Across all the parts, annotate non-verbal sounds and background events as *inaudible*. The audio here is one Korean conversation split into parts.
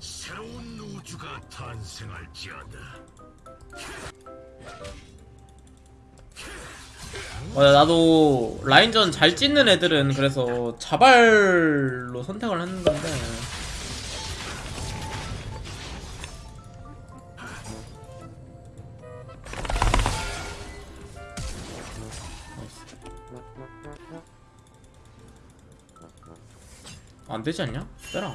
새로운 우주가 탄생할지어다. 맞아 나도 라인전 잘 찢는 애들은 그래서 자발로 선택을 했는데 안 되지 않냐? 빼라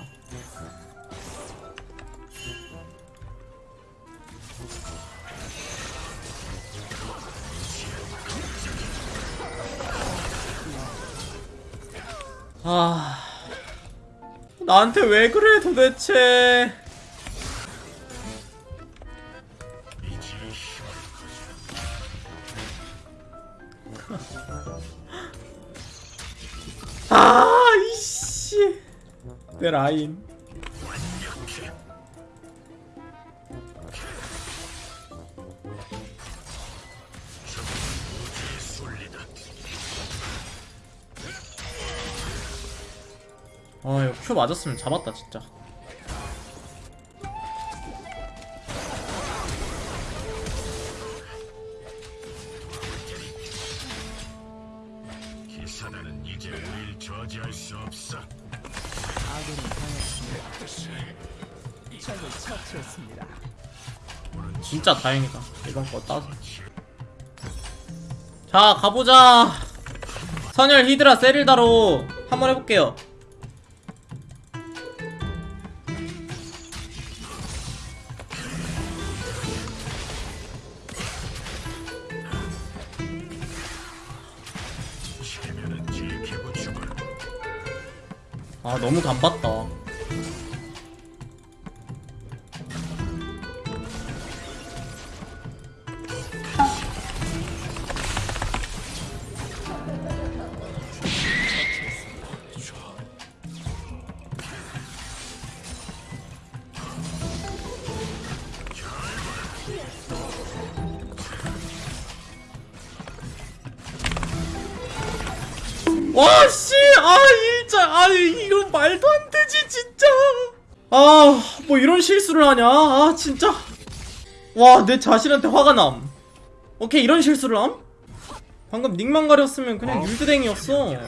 아 나한테 왜 그래 도대체 *laughs* 아 내 라인 아 이거 큐 맞았으면 잡았다 진짜 기사단은 이제 우릴 저지할 수 없어. 아군이 당했습니다. 적을 처치했습니다. 진짜 다행이다 이번 거 따서 자 가보자 선열 히드라 세릴다로 한번 해볼게요 아 너무 간봤다 와, 씨! 아, 진짜! 아, 이거 말도 안 되지, 진짜! 아, 뭐 이런 실수를 하냐? 아, 진짜! 와, 내 자신한테 화가 남. 오케이, 이런 실수를 함? 방금 닉만 가렸으면 그냥 율드댕이었어. 우린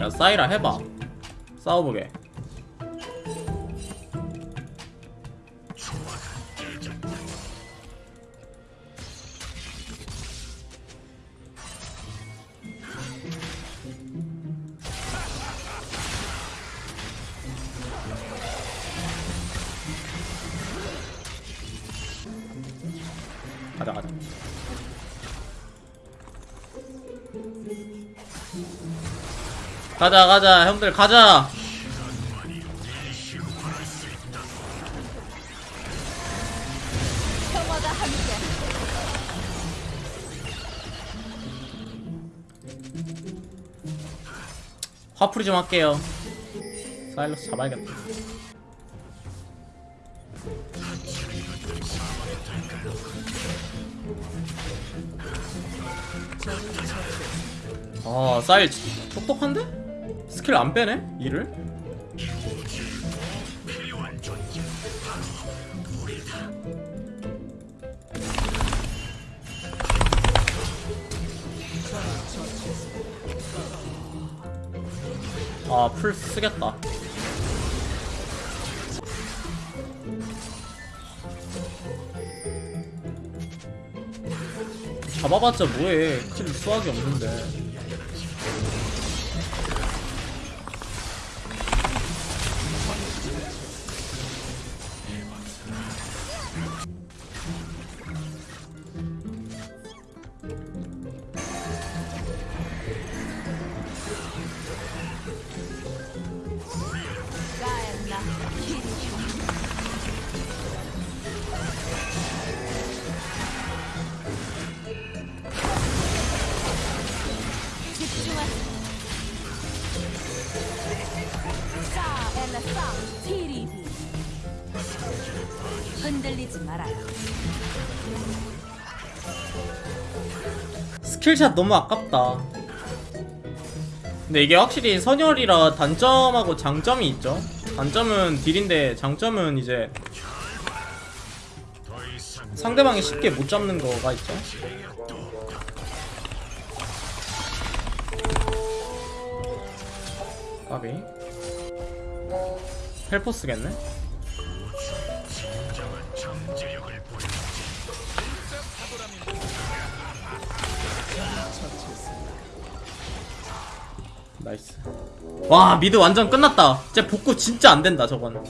야, 사이라 해봐. 싸워보게. 가자, 가자. 가자, 가자, 형들, 가자! 화풀이 좀 할게요. 사일러스 잡아야겠다. 아, 사일 똑똑한데? 스킬 안 빼네? 이를? 아, 풀 쓰겠다. 잡아봤자 뭐해. 킬 수학이 없는데. 흔들리지 말아요. skill shot 너무 아깝다. 근데 이게 확실히 선열이라 단점하고 장점이 있죠. 단점은 딜인데 장점은 이제 상대방이 쉽게 못 잡는 거가 있죠. 까비. 헬포스겠네? 나이스. 와, 미드 완전 끝났다. 진짜 복구 진짜 안 된다, 저건.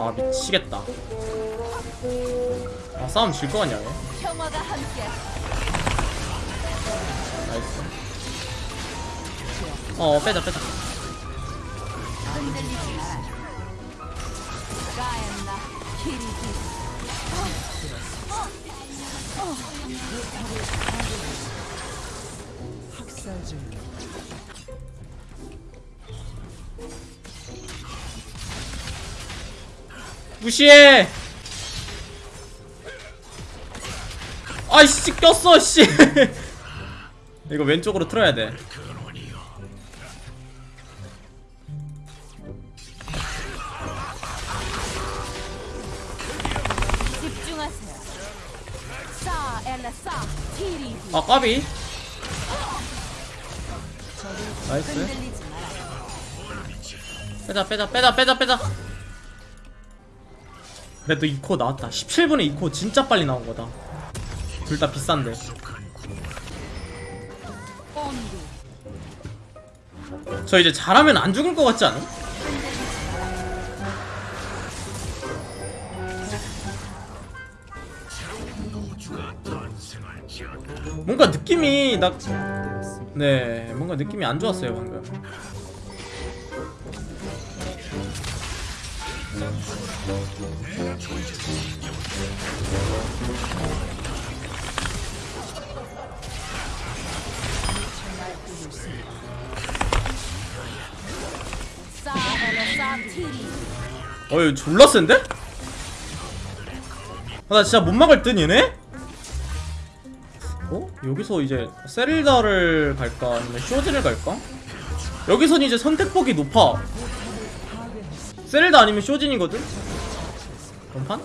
아, 미치겠다. 아, 싸움 질거 같냐, 얘. 나이스. 어, 빼자, 빼자. 가엔나 티리비 학살 중 무시해! 아이씨, 꼈어, 씨! *laughs* 이거 왼쪽으로 틀어야 돼. 아, 까비. 나이스. 빼자, 빼자, 빼자, 빼자, 빼자. 그래도 2코 나왔다. 17분에 2코 진짜 빨리 나온 거다. 둘 다 비싼데. 저 이제 잘하면 안 죽을 것 같지 않아? 뭔가 느낌이 나. 네, 뭔가 느낌이 안 좋았어요 방금. 어이 졸라 센데? 아, 나 진짜 못 막을 듯 얘네? 어? 여기서 이제 세릴다를 갈까 아니면 쇼진을 갈까? 여기선 이제 선택폭이 높아 세릴다 아니면 쇼진이거든? 원판?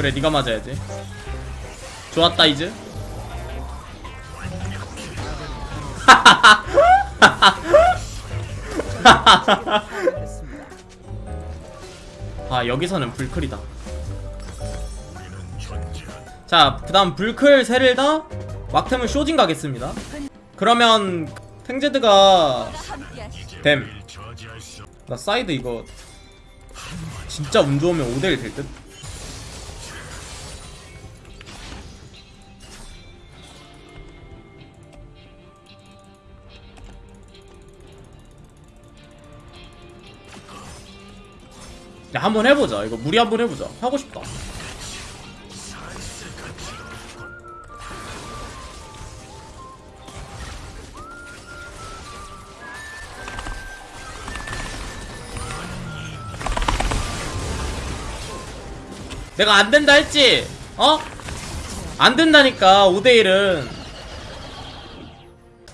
그래 네가 맞아야지 좋았다 이즈. *laughs* 아 여기서는 불클이다 우리는 존재한다. 자그 다음 불클 세릴다 왁템은 쇼진 가겠습니다 그러면 탱제드가 댐. 나 사이드 이거 진짜 운 좋으면 5대1 될 듯? 한번 해보자. 이거 무리 한번 해보자. 하고 싶다. 내가 안된다 했지? 어? 안된다니까 5대1은.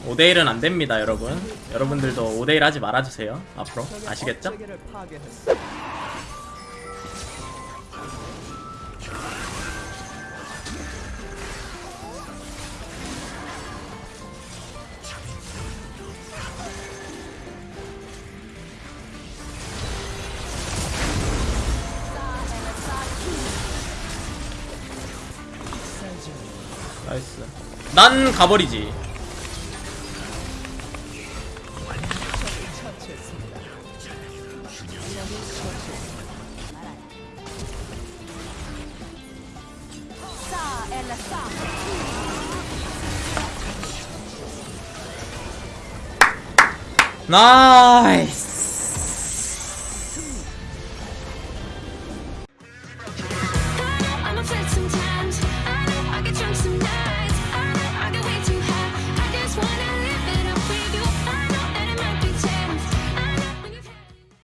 5대1은 안됩니다 여러분. 여러분들도 5대1 하지 말아주세요. 앞으로. 아시겠죠? 나이스. 난 가버리지. 나이스.